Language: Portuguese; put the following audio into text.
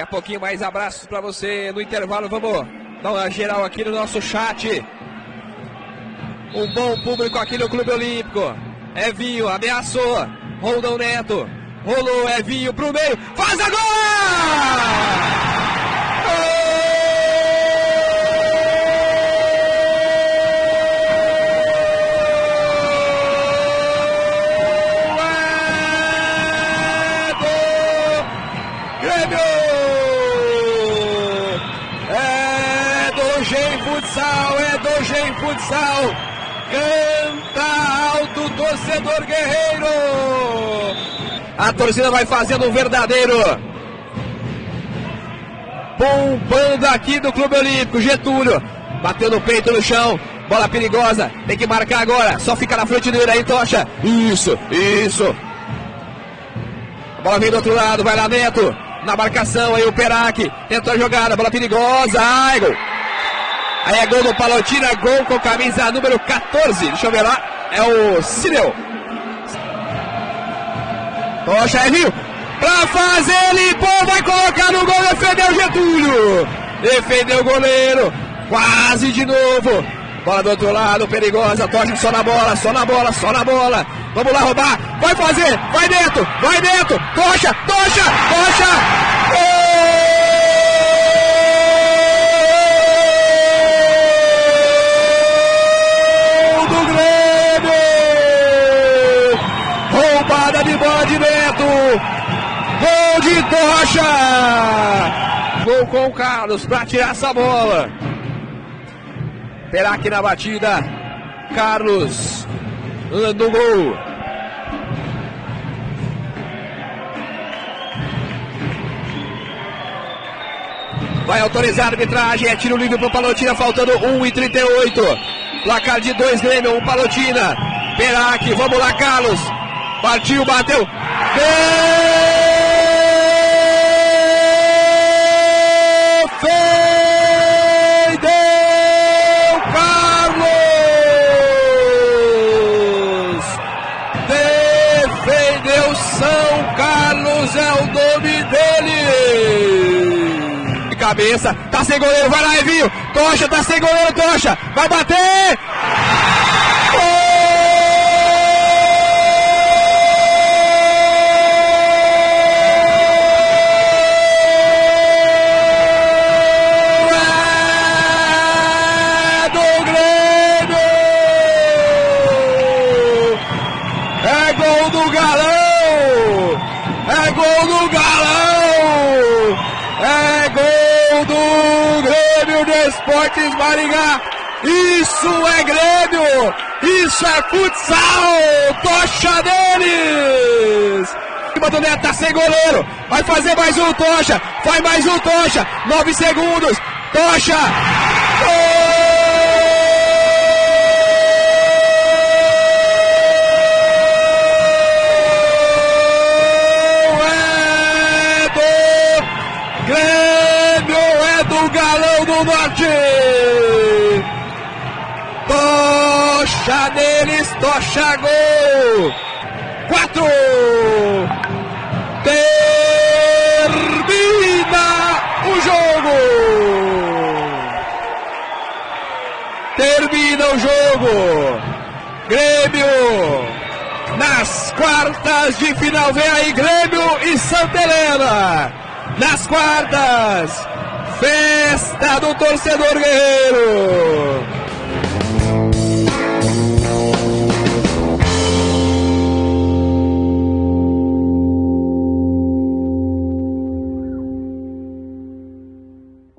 a pouquinho mais abraços para você no intervalo. Vamos dar uma geral aqui no nosso chat. Um bom público aqui no Clube Olímpico. Evinho ameaçou. Rondão Neto. Rolou Evinho pro meio. Faz agora! Futsal, é do Gen Futsal. Canta alto, torcedor guerreiro. A torcida vai fazendo um verdadeiro bombando aqui do Clube Olímpico. Getúlio bateu no peito no chão. Bola perigosa, tem que marcar agora. Só fica na frente dele aí, Tocha. Isso, isso. A bola vem do outro lado, vai lá Neto. Na marcação aí o Perac. Tentou a jogada, bola perigosa. Ai, gol. Aí é gol do Palotina, gol com camisa número 14. Deixa eu ver lá. É o Cireu. Tocha é. Pra fazer, limpou, vai colocar no gol, defendeu Getúlio. Defendeu o goleiro. Quase de novo. Bola do outro lado, perigosa. Tocha só na bola, só na bola, só na bola. Vamos lá roubar. Vai fazer, vai dentro, vai dentro. Tocha, tocha, tocha. Gol! Gol de Tocha! Gol com o Carlos para tirar essa bola. Perac na batida. Carlos no gol. Vai autorizar a arbitragem. É tiro livre para o Palotina, faltando 1 e 38. Placar de 2 Grêmio, 1 um Palotina. Perac, vamos lá, Carlos. Partiu, bateu. Gol! Cabeça, tá sem goleiro, vai lá, Evinho, Tocha, tá sem goleiro, Tocha, vai bater! Esportes Maringá. Isso é Grêmio! Isso é futsal! Tocha deles! Cima do Neto tá sem goleiro. Vai fazer mais um Tocha. Faz mais um Tocha. Nove segundos. Tocha. Tocha deles, tocha gol! Quatro! Termina o jogo! Termina o jogo! Grêmio! Nas quartas de final vem aí Grêmio e Santa Helena! Nas quartas! Festa do torcedor guerreiro!